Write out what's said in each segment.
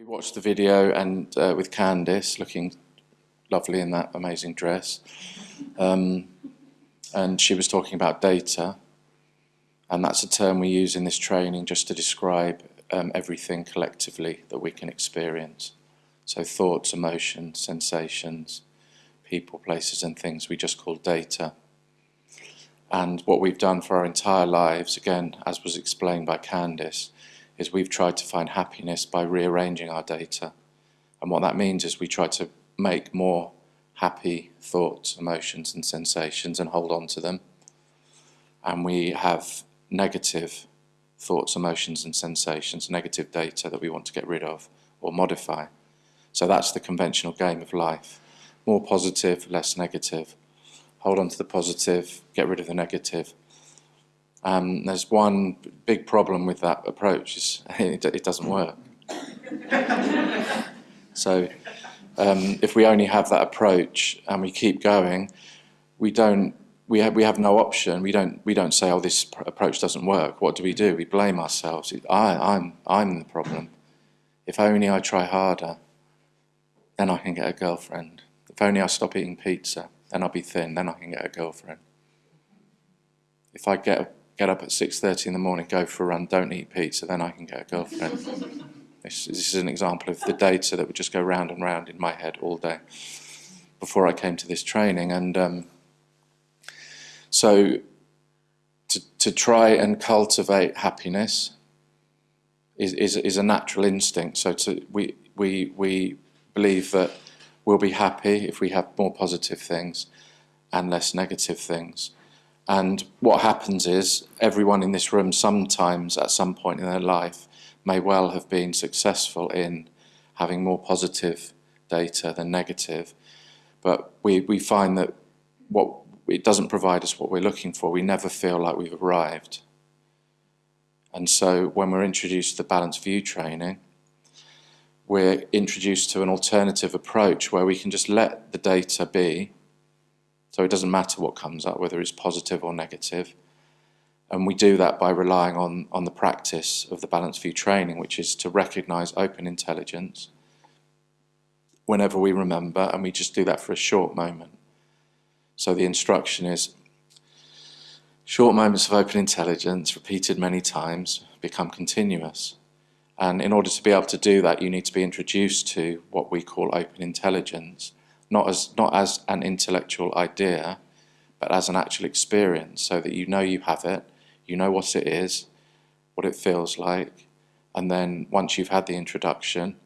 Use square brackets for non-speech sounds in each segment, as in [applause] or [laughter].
We watched the video and uh, with Candice looking lovely in that amazing dress. Um, and she was talking about data. And that's a term we use in this training just to describe um, everything collectively that we can experience. So thoughts, emotions, sensations, people, places and things we just call data. And what we've done for our entire lives, again, as was explained by Candice, is we've tried to find happiness by rearranging our data. And what that means is we try to make more happy thoughts, emotions and sensations and hold on to them. And we have negative thoughts, emotions and sensations, negative data that we want to get rid of or modify. So that's the conventional game of life. More positive, less negative. Hold on to the positive, get rid of the negative. Um, there's one big problem with that approach, is [laughs] it, it doesn't work. [laughs] so um, if we only have that approach and we keep going, we don't we have we have no option. We don't we don't say, "Oh, this approach doesn't work." What do we do? We blame ourselves. I, I'm I'm the problem. If only I try harder, then I can get a girlfriend. If only I stop eating pizza, then I'll be thin. Then I can get a girlfriend. If I get get up at six thirty in the morning, go for a run, don't eat pizza, then I can get a girlfriend. [laughs] this, this is an example of the data that would just go round and round in my head all day before I came to this training and. Um, so to, to try and cultivate happiness is, is, is a natural instinct. So to, we, we, we believe that we'll be happy if we have more positive things and less negative things. And what happens is everyone in this room sometimes at some point in their life may well have been successful in having more positive data than negative. But we, we find that what it doesn't provide us what we're looking for. We never feel like we've arrived. And so when we're introduced to the balanced view training, we're introduced to an alternative approach where we can just let the data be. So it doesn't matter what comes up, whether it's positive or negative. And we do that by relying on, on the practice of the balanced view training, which is to recognize open intelligence whenever we remember, and we just do that for a short moment. So the instruction is short moments of open intelligence repeated many times become continuous. And in order to be able to do that, you need to be introduced to what we call open intelligence, not as, not as an intellectual idea, but as an actual experience, so that you know you have it, you know what it is, what it feels like, and then once you've had the introduction,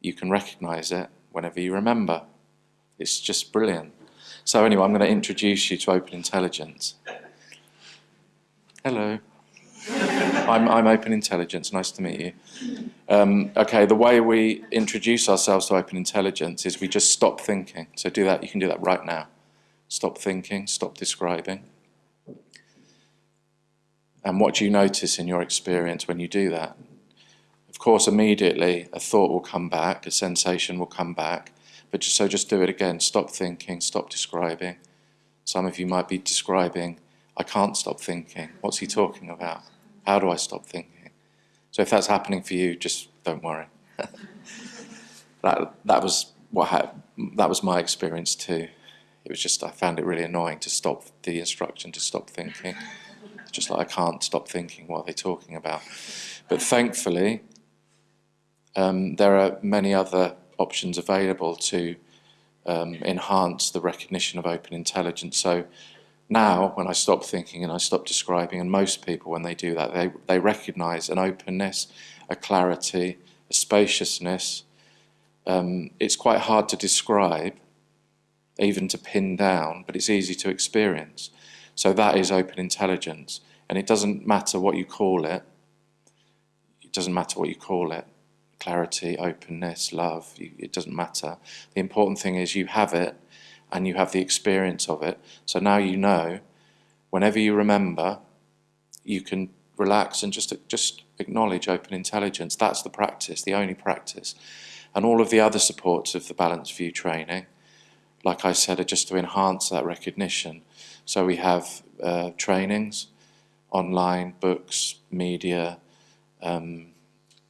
you can recognize it whenever you remember. It's just brilliant. So anyway, I'm going to introduce you to Open Intelligence. Hello. I'm, I'm Open Intelligence, nice to meet you. Um, okay, the way we introduce ourselves to Open Intelligence is we just stop thinking. So do that, you can do that right now. Stop thinking, stop describing. And what do you notice in your experience when you do that? Of course, immediately a thought will come back, a sensation will come back, but just, so just do it again. Stop thinking, stop describing. Some of you might be describing, I can't stop thinking. What's he talking about? How do I stop thinking? So if that's happening for you, just don't worry. [laughs] that, that, was what that was my experience too. It was just, I found it really annoying to stop the instruction to stop thinking. Just like I can't stop thinking, what are they talking about? But thankfully, um, there are many other options available to um, enhance the recognition of open intelligence. So now, when I stop thinking and I stop describing, and most people, when they do that, they, they recognize an openness, a clarity, a spaciousness. Um, it's quite hard to describe, even to pin down, but it's easy to experience. So that is open intelligence. And it doesn't matter what you call it. It doesn't matter what you call it clarity, openness, love, it doesn't matter. The important thing is you have it and you have the experience of it. So now you know, whenever you remember, you can relax and just, just acknowledge open intelligence. That's the practice, the only practice. And all of the other supports of the balanced view training, like I said, are just to enhance that recognition. So we have uh, trainings, online, books, media, um,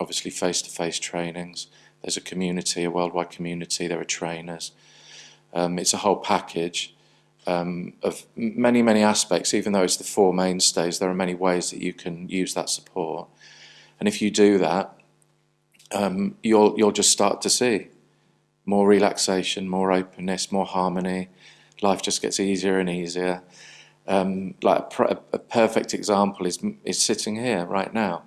obviously face-to-face -face trainings, There's a community, a worldwide community. There are trainers. Um, it's a whole package um, of many, many aspects. Even though it's the four mainstays, there are many ways that you can use that support. And if you do that, um, you'll you'll just start to see more relaxation, more openness, more harmony. Life just gets easier and easier. Um, like a, a, perfect example is is sitting here right now.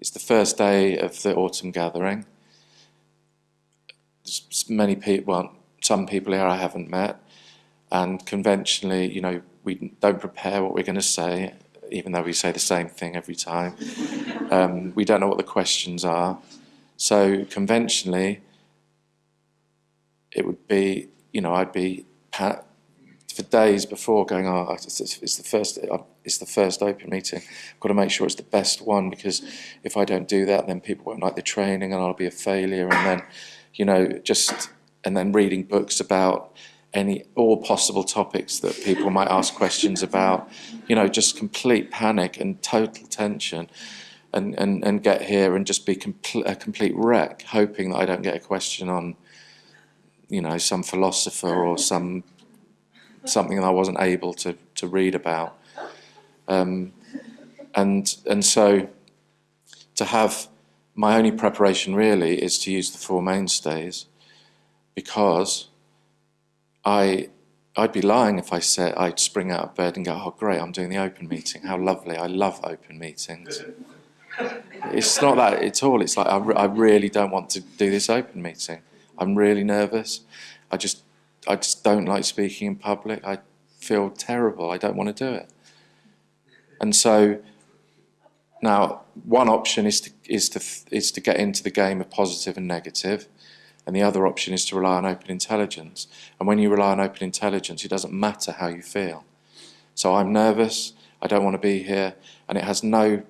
It's the first day of the autumn gathering. There's many people, well, some people here I haven't met, and conventionally, you know, we don't prepare what we're going to say, even though we say the same thing every time. [laughs] Um, we don't know what the questions are. So conventionally, it would be, you know, I'd be pat for days before going, oh, it's, it's the first, it's the first open meeting. I've got to make sure it's the best one because if I don't do that, then people won't like the training and I'll be a failure. And then, you know, just and then reading books about any all possible topics that people might ask questions about. You know, just complete panic and total tension and, and, and get here and just be compl a complete wreck, hoping that I don't get a question on, you know, some philosopher or some something that I wasn't able to, to read about. Um, and, and so to have my only preparation really is to use the four mainstays because I, I'd be lying if I said I'd spring out of bed and go, oh great, I'm doing the open meeting, how lovely, I love open meetings. [laughs] It's not that at all. It's like I, re I really don't want to do this open meeting. I'm really nervous. I just I just don't like speaking in public. I feel terrible. I don't want to do it. And so now one option is to is to is to get into the game of positive and negative, and the other option is to rely on open intelligence. And when you rely on open intelligence, it doesn't matter how you feel. So I'm nervous. I don't want to be here, and it has no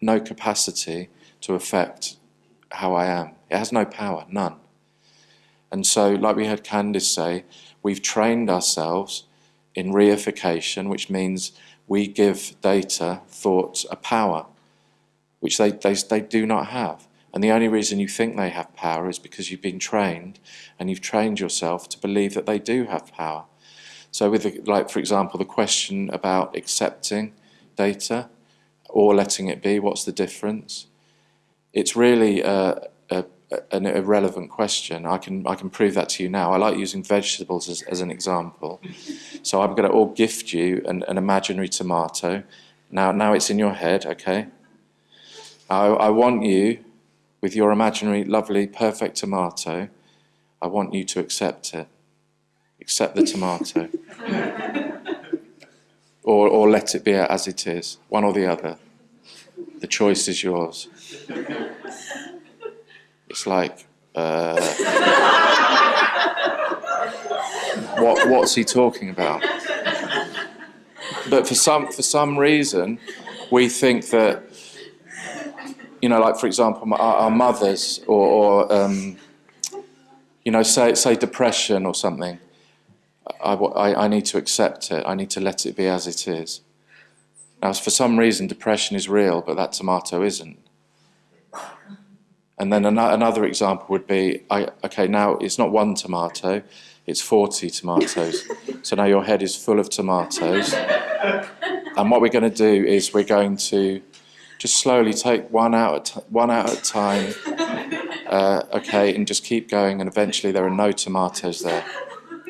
no capacity to affect how I am. It has no power, none. And so, like we heard Candice say, we've trained ourselves in reification, which means we give data, thoughts, a power, which they, they, they do not have. And the only reason you think they have power is because you've been trained and you've trained yourself to believe that they do have power. So with, the, like, for example, the question about accepting data, or letting it be? What's the difference? It's really a, a, an irrelevant question. I can, I can prove that to you now. I like using vegetables as, as an example. So I'm going to all gift you an, an imaginary tomato. Now, now it's in your head, okay? I, I want you, with your imaginary, lovely, perfect tomato, I want you to accept it. Accept the tomato. [laughs] or, or let it be as it is, one or the other. The choice is yours. It's like, uh, what, what's he talking about? But for some, for some reason, we think that, you know, like for example, our, our mothers or, or um, you know, say, say depression or something. I, I, I need to accept it. I need to let it be as it is. Now, for some reason, depression is real, but that tomato isn't. And then another example would be, I, okay, now it's not one tomato, it's 40 tomatoes. So now your head is full of tomatoes. And what we're going to do is we're going to just slowly take one out at, one out at a time, [laughs] uh, okay, and just keep going, and eventually there are no tomatoes there.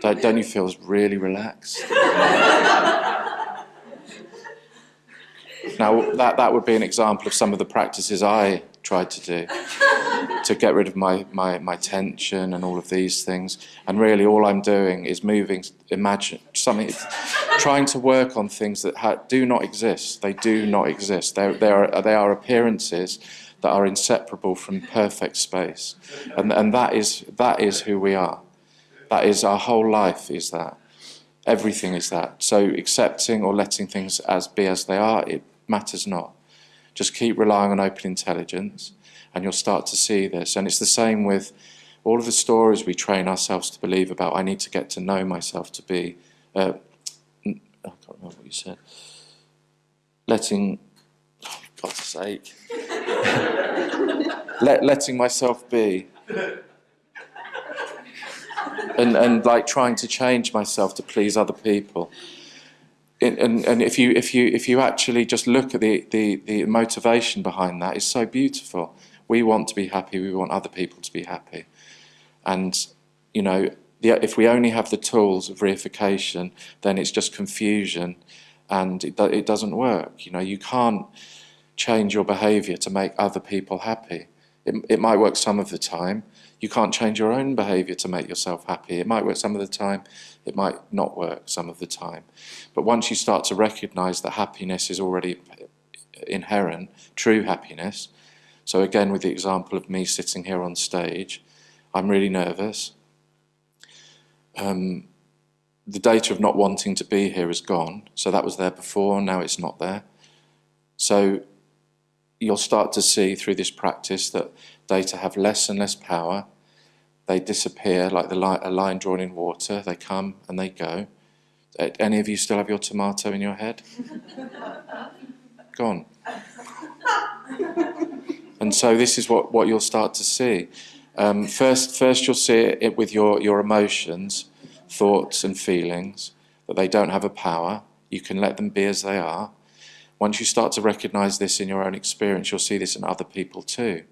Don't, don't you feel really relaxed? [laughs] now, that, that would be an example of some of the practices I tried to do [laughs] to get rid of my, my, my tension and all of these things. And really, all I'm doing is moving, imagine something, trying to work on things that do not exist. They do not exist. They're, they, are, they are appearances that are inseparable from perfect space. And, and that, is, that is who we are. That is our whole life is that. Everything is that. So accepting or letting things as be as they are, it matters not. Just keep relying on open intelligence and you'll start to see this. And it's the same with all of the stories we train ourselves to believe about. I need to get to know myself to be, uh, I can't remember what you said, letting, oh, God's sake, [laughs] Let, letting myself be and and like trying to change myself to please other people. And, and, if you if you if you actually just look at the, the, the motivation behind that, it's so beautiful. We want to be happy. We want other people to be happy, and you know, the, if we only have the tools of reification, then it's just confusion, and it, it doesn't work. You know, you can't change your behaviour to make other people happy. It, it might work some of the time, you can't change your own behavior to make yourself happy. It might work some of the time, it might not work some of the time. But once you start to recognize that happiness is already inherent, true happiness, so again with the example of me sitting here on stage, I'm really nervous. Um, the data of not wanting to be here is gone, so that was there before, now it's not there. So you'll start to see through this practice that data have less and less power they disappear like the li a line drawn in water. They come and they go. Any of you still have your tomato in your head? [laughs] Gone. And so this is what, what you'll start to see. Um, first, first you'll see it with your, your emotions, thoughts and feelings, that they don't have a power. You can let them be as they are. Once you start to recognize this in your own experience, you'll see this in other people too.